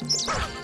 Bye.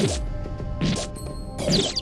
you